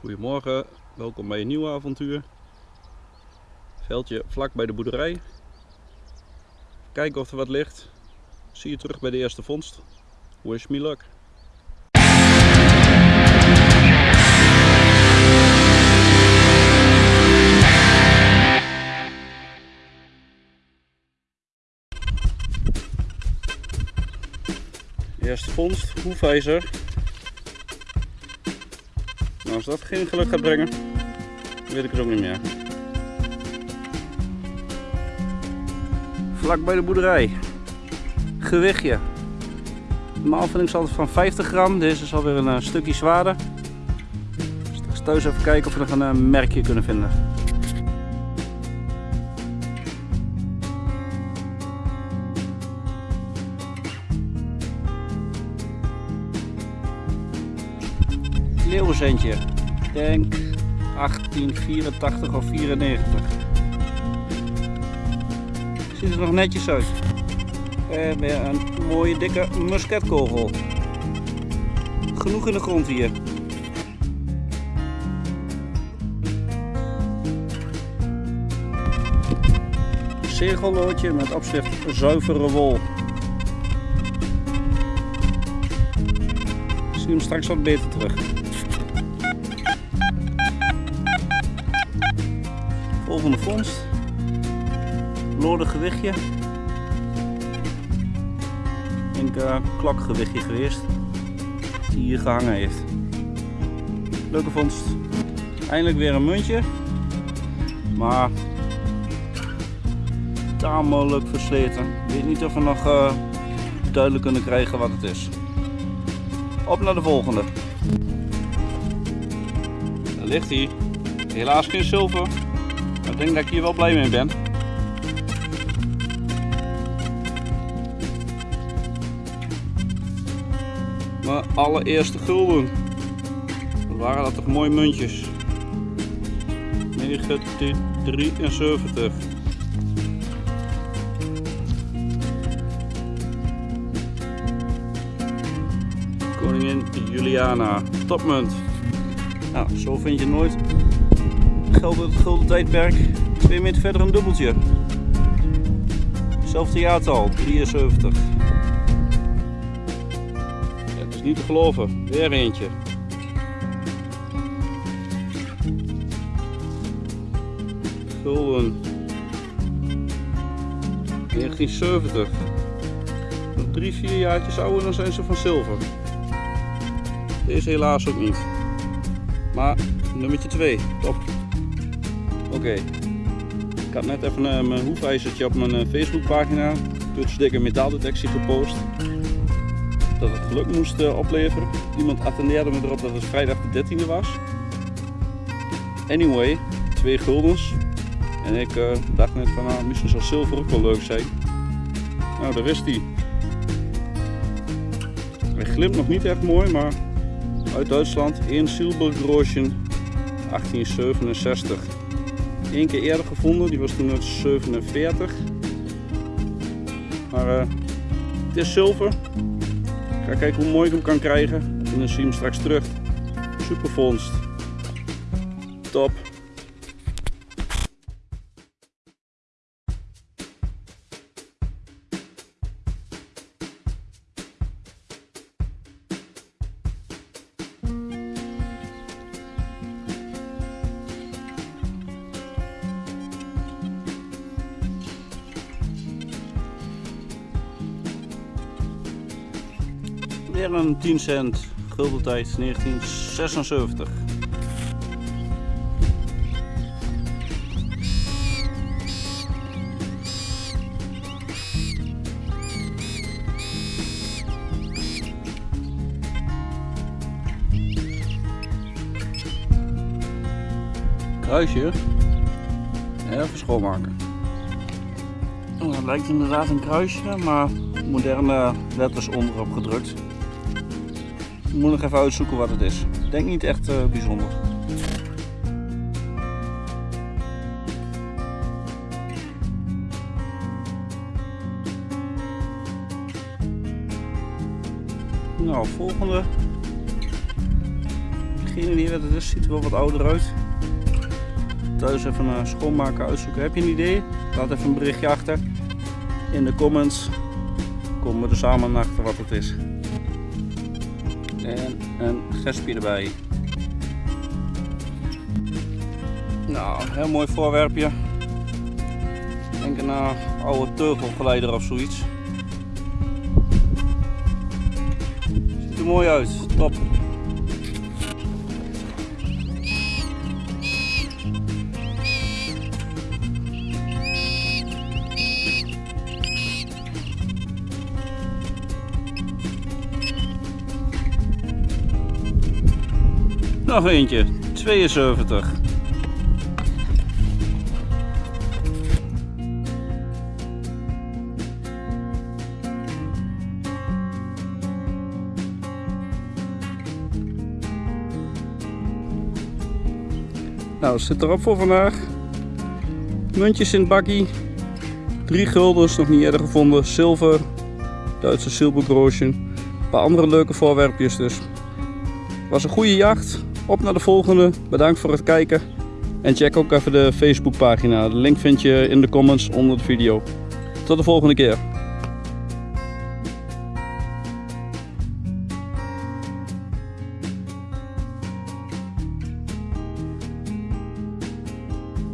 Goedemorgen, welkom bij een nieuw avontuur. Veldje vlak bij de boerderij. Kijken of er wat ligt. Zie je terug bij de eerste vondst. Wish me luck. Eerste vondst, hoefijzer. Als dat geen geluk gaat brengen, weet ik het ook niet meer. Vlak bij de boerderij. Gewichtje. Normaal vind ik ze altijd van 50 gram. Deze is alweer een uh, stukje zwaarder. Straks thuis even kijken of we nog een uh, merkje kunnen vinden. Leeuwenzentje. Ik denk 1884 of 94. Ziet er nog netjes uit. En weer een mooie dikke musketkogel. Genoeg in de grond hier. Zegelloodje met opschrift zuivere wol. Ik zie hem straks wat beter terug. Volgende vondst. Noordig gewichtje. Denk uh, klokgewichtje geweest. Die hier gehangen heeft. Leuke vondst. Eindelijk weer een muntje. Maar tamelijk versleten. Ik weet niet of we nog uh, duidelijk kunnen krijgen wat het is. Op naar de volgende. Daar ligt hij. Helaas geen zilver. Denk dat ik hier wel blij mee ben. Mijn allereerste gulden. Wat waren dat toch mooie muntjes. 1973. Koningin Juliana. Topmunt. Nou, zo vind je nooit geld uit het gulden tijdperk. Twee meter verder een dubbeltje. Zelfde jaartal, 73. Ja, het is niet te geloven. Weer eentje. Gulden. 1970. Nog drie, vier jaartjes ouder dan zijn ze van zilver. Deze helaas ook niet. Maar nummertje 2, top. Oké, ik had net even uh, mijn hoefijzertje op mijn uh, Facebookpagina, Digger metaaldetectie gepost. Dat het geluk moest uh, opleveren. Iemand attendeerde me erop dat het vrijdag de 13e was. Anyway, twee guldens. En ik dacht net van, nou, misschien zou zilver ook wel leuk zijn. Nou, daar is die. Hij glimt nog niet echt mooi, maar uit Duitsland. 1 Silbergroschen 1867. Eén keer eerder gevonden, die was toen uit 47. Maar uh, het is zilver. Ik ga kijken hoe mooi ik hem kan krijgen. En dan zie je hem straks terug. Super vondst. Top. Weer een 10 cent guldentijd 1976. Kruisje. Even schoonmaken. Oh, dat lijkt inderdaad een kruisje, maar moderne letters onderop gedrukt. Ik moet nog even uitzoeken wat het is. Ik denk niet echt uh, bijzonder. Nou, volgende. Geen idee wat het is, ziet er wel wat ouder uit. Thuis even uh, schoonmaken, uitzoeken. Heb je een idee? Laat even een berichtje achter in de comments. Komen we er samen achter wat het is. En een gespje erbij. Nou, heel mooi voorwerpje. Denk een oude teugelgeleider of zoiets. Ziet er mooi uit, top. Nog eentje, 72. Nou, zit erop voor vandaag. Muntjes in het bakkie. Drie guldens, nog niet eerder gevonden. Zilver, Duitse zilvergroosje. Een paar andere leuke voorwerpjes dus. Was een goede jacht. Op naar de volgende. Bedankt voor het kijken. En check ook even de Facebookpagina. De link vind je in de comments onder de video. Tot de volgende keer.